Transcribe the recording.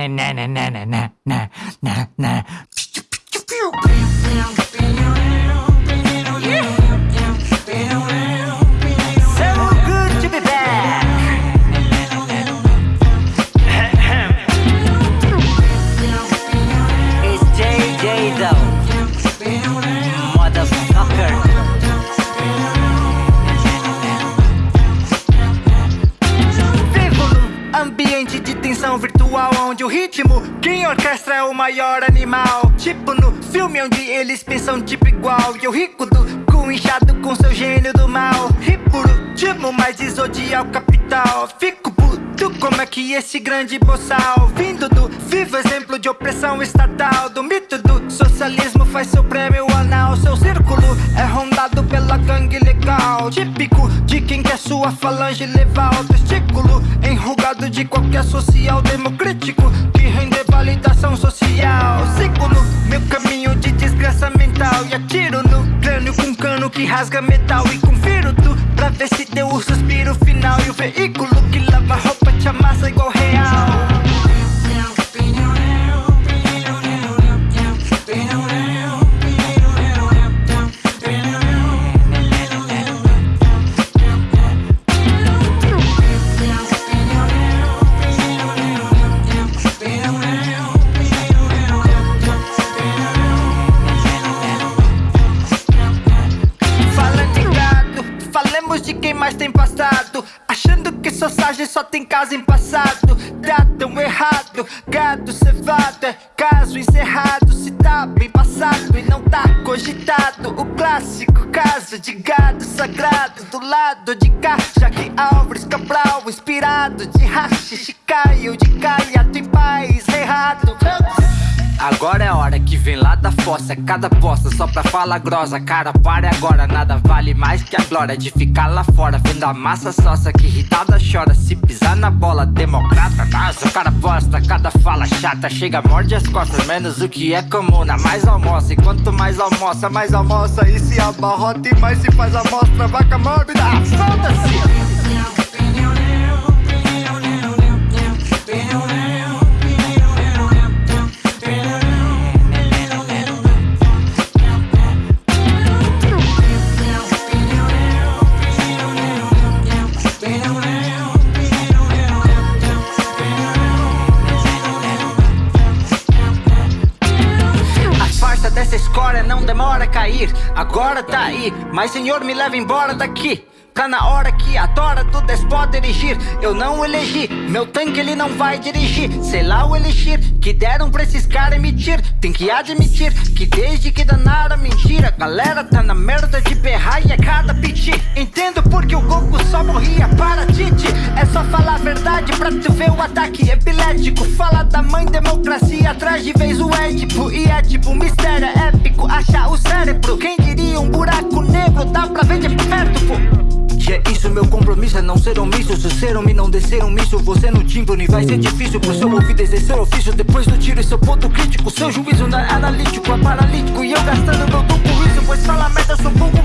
na na na na na na na na na tensão virtual onde o ritmo quem orquestra é o maior animal. Tipo no filme onde eles pensam tipo igual. E eu rico do cu inchado com seu gênio do mal. E por último, desodiar o capital. Fico como é que esse grande boçal vindo do vivo exemplo de opressão estatal do mito do socialismo faz seu prêmio anal. Seu círculo é rondado pela gangue legal. Típico de quem quer sua falange levar ao testículo. Enrugado de qualquer social democrático que render validação social. No meu caminho de desgraça mental e atiro no crânio com cano que rasga metal e confiro tu pra ver se deu o suspiro final e o veículo que lava roupa te amassa igual real. Tem passado. Achando que sociagem só tem caso em passado. Tá tão errado, gado cevado é caso encerrado. Se tá bem passado e não tá cogitado. O clássico caso de gado sagrado. Do lado de cá, Jaque Álvares Cabral. Inspirado de rachixe, Caio de caiato em paz errado. Agora é hora que vem lá da fossa. Cada bosta só pra falar grossa. Cara, pare agora, nada vale mais que a glória De ficar lá fora, vendo a massa sócia Que irritada chora, se pisar na bola Democrata, nossa, cara bosta Cada fala chata, chega, morde as costas Menos o que é comum, na mais almoça E quanto mais almoça, mais almoça. E se abarrota e mais se faz amostra Vaca mórbida, foda-se! A dessa escória não demora a cair. Agora tá aí, mas senhor me leva embora daqui. Tá na hora que a tora do despota erigir. Eu não elegi, meu tanque ele não vai dirigir. Sei lá o elixir que deram pra esses caras emitir. Tem que admitir que desde que danaram a mentira, galera tá na merda de berrar e a cada piti. Entendo porque o Goku só morria para Tite. É só falar a verdade pra tu ver o ataque epilético. Fala da mãe democracia, atrás de vez o Édipo. E é tipo um mistério compromisso é não ser omisso Se ser homem não descer um Você no tímpano e vai ser difícil Pro seu ouvido exercer ofício. Depois do tiro e seu ponto crítico Seu juízo não é analítico, é paralítico E eu gastando meu dom com isso Pois fala merda, sou bom